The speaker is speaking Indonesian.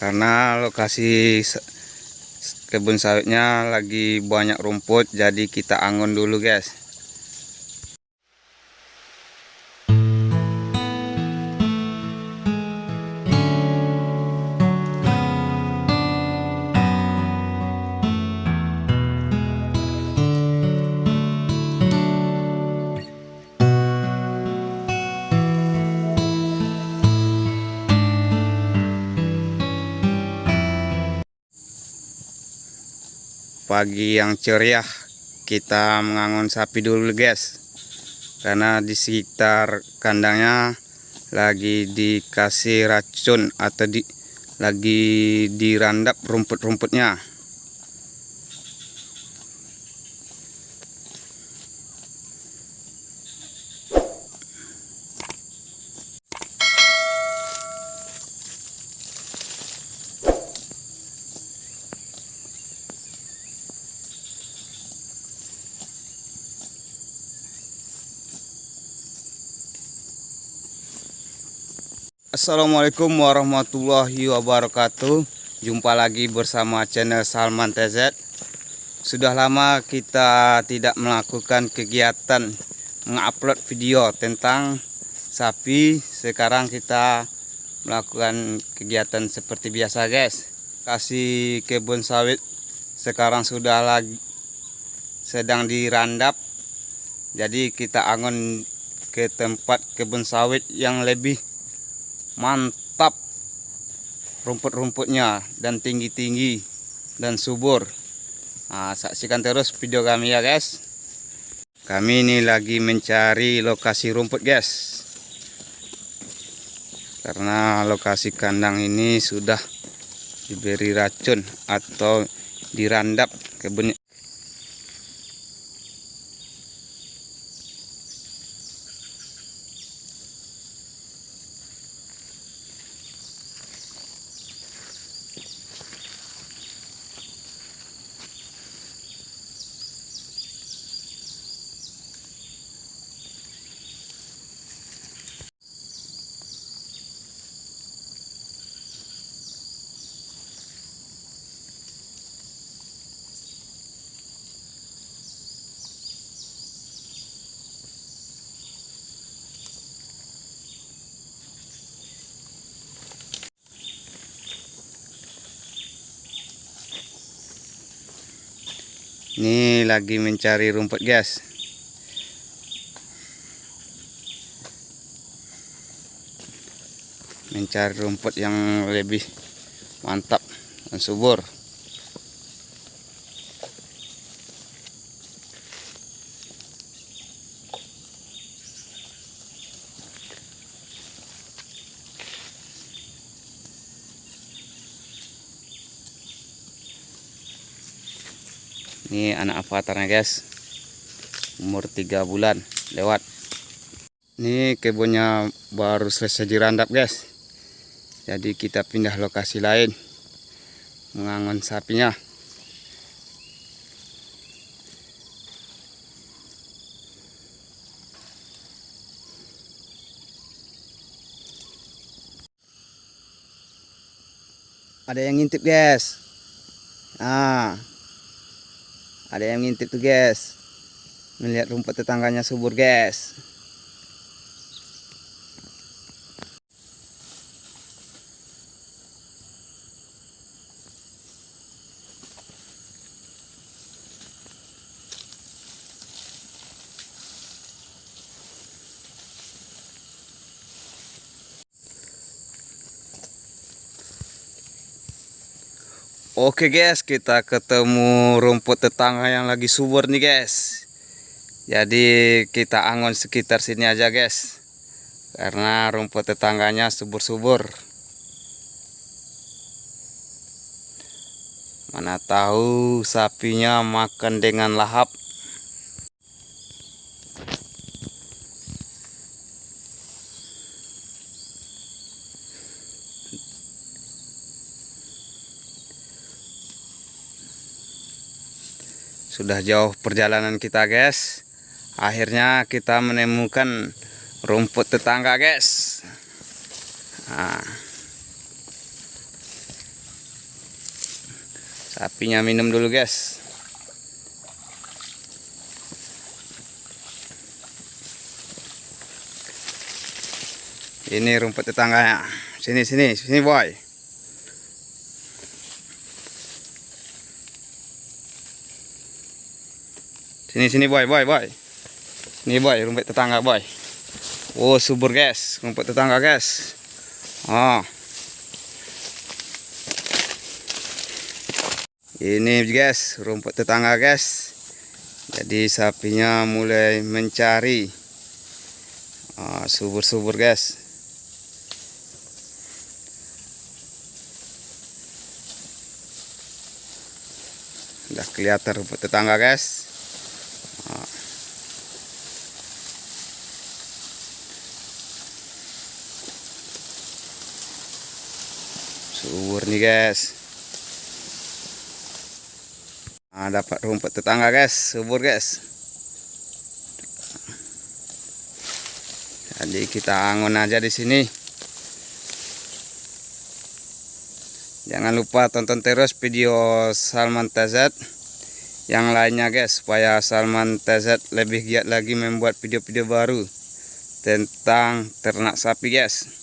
karena lokasi kebun sawitnya lagi banyak rumput jadi kita angon dulu guys pagi yang ceria kita mengangon sapi dulu guys. Karena di sekitar kandangnya lagi dikasih racun atau di lagi dirandap rumput-rumputnya Assalamualaikum warahmatullahi wabarakatuh. Jumpa lagi bersama channel Salman TZ Sudah lama kita tidak melakukan kegiatan Mengupload video tentang sapi. Sekarang kita melakukan kegiatan seperti biasa guys. Kasih kebun sawit sekarang sudah lagi sedang dirandap. Jadi kita angon ke tempat kebun sawit yang lebih mantap. Rumput-rumputnya dan tinggi-tinggi dan subur. Nah, saksikan terus video kami ya guys. Kami ini lagi mencari lokasi rumput guys. Karena lokasi kandang ini sudah diberi racun atau dirandap kebunnya Ini lagi mencari rumput guys. Mencari rumput yang lebih mantap dan subur. Ini anak avatarnya guys. Umur 3 bulan lewat. Ini kebunnya baru selesai dirandap guys. Jadi kita pindah lokasi lain. Mengangon sapinya. Ada yang ngintip guys. Ah, ada yang ngintip tuh guys. Melihat rumput tetangganya subur guys. Oke guys, kita ketemu rumput tetangga yang lagi subur nih guys. Jadi kita angon sekitar sini aja guys. Karena rumput tetangganya subur-subur. Mana tahu sapinya makan dengan lahap. Sudah jauh perjalanan kita guys Akhirnya kita menemukan rumput tetangga guys nah. Sapinya minum dulu guys. Ini rumput tetangganya. Sini sini sini boy. Sini sini boy boy boy. Ini boy rumput tetangga boy. Oh subur guys, rumput tetangga guys. Oh. Ini guys, rumput tetangga guys. Jadi sapinya mulai mencari ah, subur-subur guys. Udah kelihatan rumput tetangga guys. Subur nih guys. Nah, dapat rumput tetangga guys, subur guys. Jadi kita angon aja di sini. Jangan lupa tonton terus video Salman TZ yang lainnya guys supaya Salman TZ lebih giat lagi membuat video-video baru tentang ternak sapi guys.